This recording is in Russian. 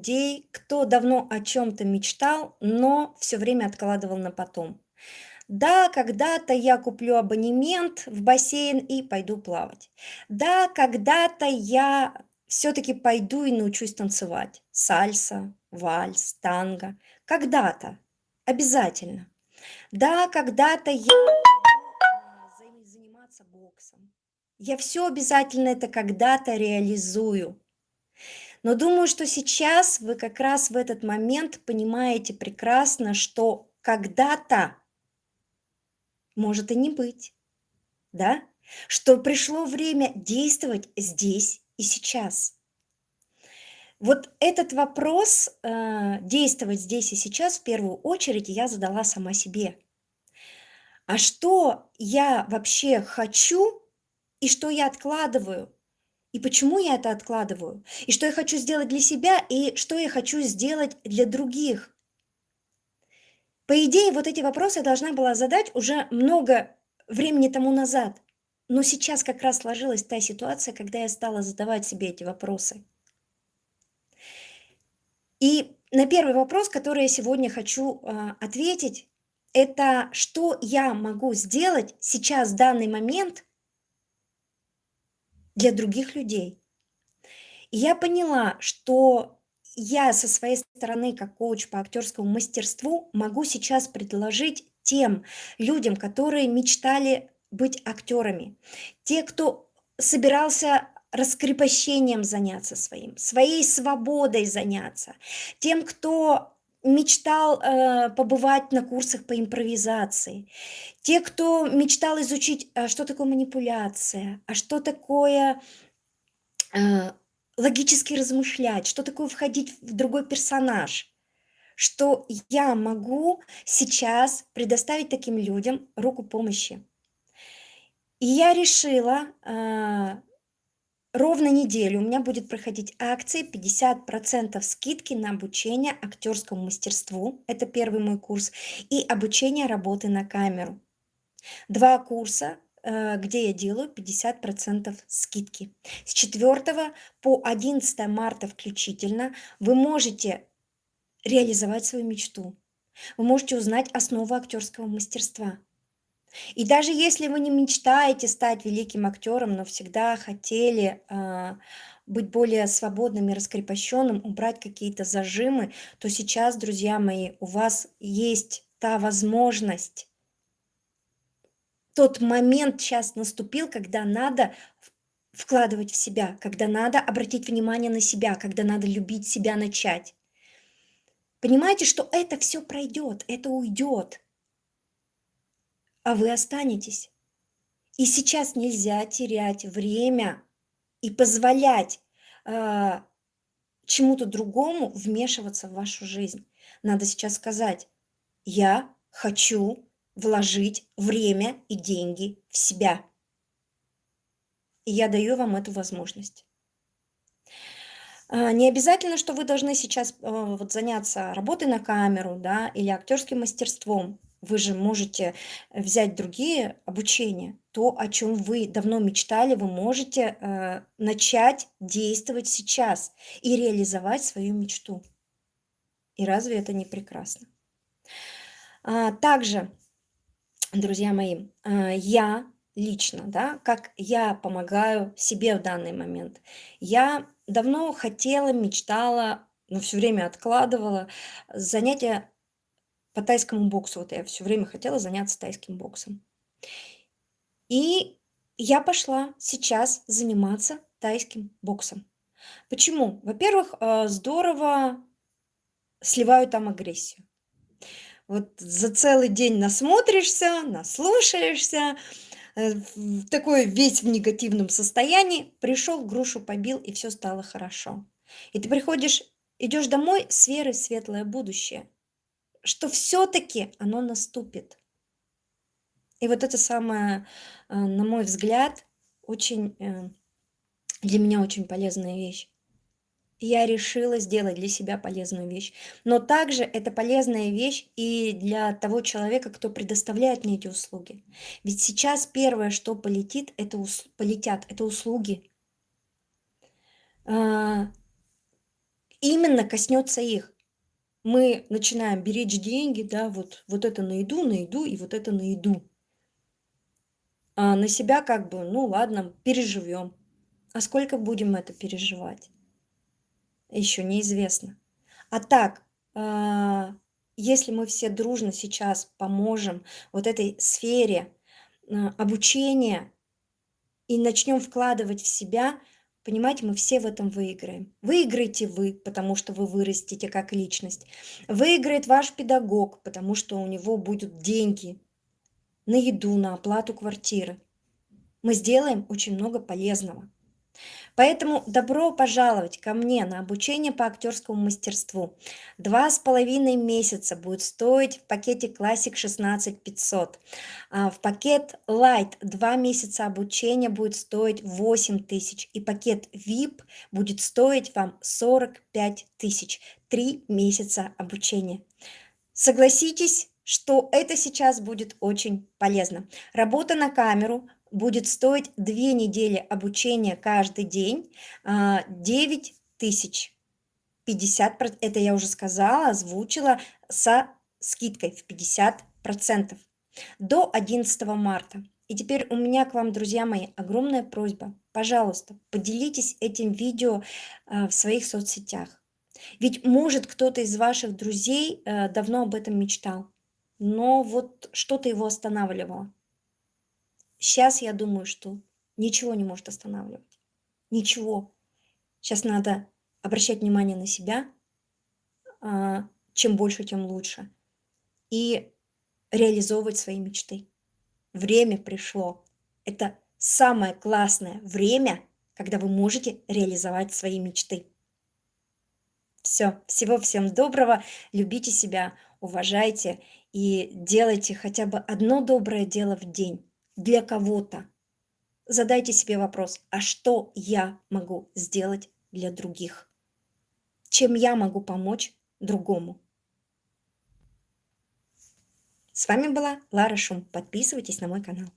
людей, кто давно о чем-то мечтал, но все время откладывал на потом. Да, когда-то я куплю абонемент в бассейн и пойду плавать. Да, когда-то я все-таки пойду и научусь танцевать. Сальса, вальс, танго. Когда-то. Обязательно. Да, когда-то я заниматься боксом. Я все обязательно это когда-то реализую. Но думаю, что сейчас вы как раз в этот момент понимаете прекрасно, что когда-то может и не быть, да? Что пришло время действовать здесь и сейчас. Вот этот вопрос, э, действовать здесь и сейчас, в первую очередь я задала сама себе. А что я вообще хочу и что я откладываю? И почему я это откладываю? И что я хочу сделать для себя, и что я хочу сделать для других? По идее, вот эти вопросы я должна была задать уже много времени тому назад. Но сейчас как раз сложилась та ситуация, когда я стала задавать себе эти вопросы. И на первый вопрос, который я сегодня хочу э, ответить, это что я могу сделать сейчас, в данный момент, для других людей. И я поняла, что я со своей стороны, как коуч по актерскому мастерству, могу сейчас предложить тем людям, которые мечтали быть актерами, те, кто собирался раскрепощением заняться своим, своей свободой заняться, тем, кто мечтал э, побывать на курсах по импровизации, те, кто мечтал изучить, а что такое манипуляция, а что такое э, логически размышлять, что такое входить в другой персонаж, что я могу сейчас предоставить таким людям руку помощи. И я решила э, ровно неделю у меня будет проходить акции 50% скидки на обучение актерскому мастерству. Это первый мой курс. И обучение работы на камеру. Два курса, э, где я делаю 50% скидки. С 4 по 11 марта включительно вы можете реализовать свою мечту. Вы можете узнать основы актерского мастерства. И даже если вы не мечтаете стать великим актером, но всегда хотели а, быть более свободным и раскрепощенным, убрать какие-то зажимы, то сейчас, друзья мои, у вас есть та возможность. Тот момент сейчас наступил, когда надо вкладывать в себя, когда надо обратить внимание на себя, когда надо любить себя начать. Понимаете, что это все пройдет, это уйдет а вы останетесь. И сейчас нельзя терять время и позволять э, чему-то другому вмешиваться в вашу жизнь. Надо сейчас сказать, я хочу вложить время и деньги в себя. И я даю вам эту возможность. Не обязательно, что вы должны сейчас э, вот, заняться работой на камеру да, или актерским мастерством. Вы же можете взять другие обучения. То, о чем вы давно мечтали, вы можете э, начать действовать сейчас и реализовать свою мечту. И разве это не прекрасно? А, также, друзья мои, а, я лично, да, как я помогаю себе в данный момент. Я давно хотела, мечтала, но все время откладывала занятия по тайскому боксу. Вот я все время хотела заняться тайским боксом. И я пошла сейчас заниматься тайским боксом. Почему? Во-первых, э, здорово сливаю там агрессию. Вот за целый день насмотришься, наслушаешься, э, такой весь в негативном состоянии, пришел, грушу побил, и все стало хорошо. И ты приходишь, идешь домой с верой в светлое будущее что все-таки оно наступит. И вот это самое, э, на мой взгляд, очень э, для меня очень полезная вещь. Я решила сделать для себя полезную вещь. Но также это полезная вещь и для того человека, кто предоставляет мне эти услуги. Ведь сейчас первое, что полетит, это ус... полетят, это услуги. А, именно коснется их. Мы начинаем беречь деньги, да, вот, вот это на еду, на еду и вот это на еду. А на себя как бы, ну ладно, переживем. А сколько будем это переживать? Еще неизвестно. А так, а, если мы все дружно сейчас поможем вот этой сфере а, обучения и начнем вкладывать в себя, понимаете, мы все в этом выиграем. Выиграете вы, потому что вы вырастете как личность. Выиграет ваш педагог, потому что у него будут деньги на еду, на оплату квартиры. Мы сделаем очень много полезного. Поэтому добро пожаловать ко мне на обучение по актерскому мастерству. Два с половиной месяца будет стоить в пакете Classic 16 500. А в пакет Light два месяца обучения будет стоить 8 тысяч. И пакет VIP будет стоить вам 45 тысяч. Три месяца обучения. Согласитесь, что это сейчас будет очень полезно. Работа на камеру будет стоить две недели обучения каждый день, 9 а, тысяч. 50, это я уже сказала, озвучила со скидкой в 50% до 11 марта. И теперь у меня к вам, друзья мои, огромная просьба. Пожалуйста, поделитесь этим видео а, в своих соцсетях. Ведь может кто-то из ваших друзей а, давно об этом мечтал, но вот что-то его останавливало. Сейчас я думаю, что ничего не может останавливать. Ничего. Сейчас надо обращать внимание на себя. А, чем больше, тем лучше. И реализовывать свои мечты. Время пришло. Это самое классное время, когда вы можете реализовать свои мечты. Все, всего всем доброго, любите себя, уважайте и делайте хотя бы одно доброе дело в день для кого-то. Задайте себе вопрос, а что я могу сделать для других? Чем я могу помочь другому? С вами была Лара Шум. Подписывайтесь на мой канал.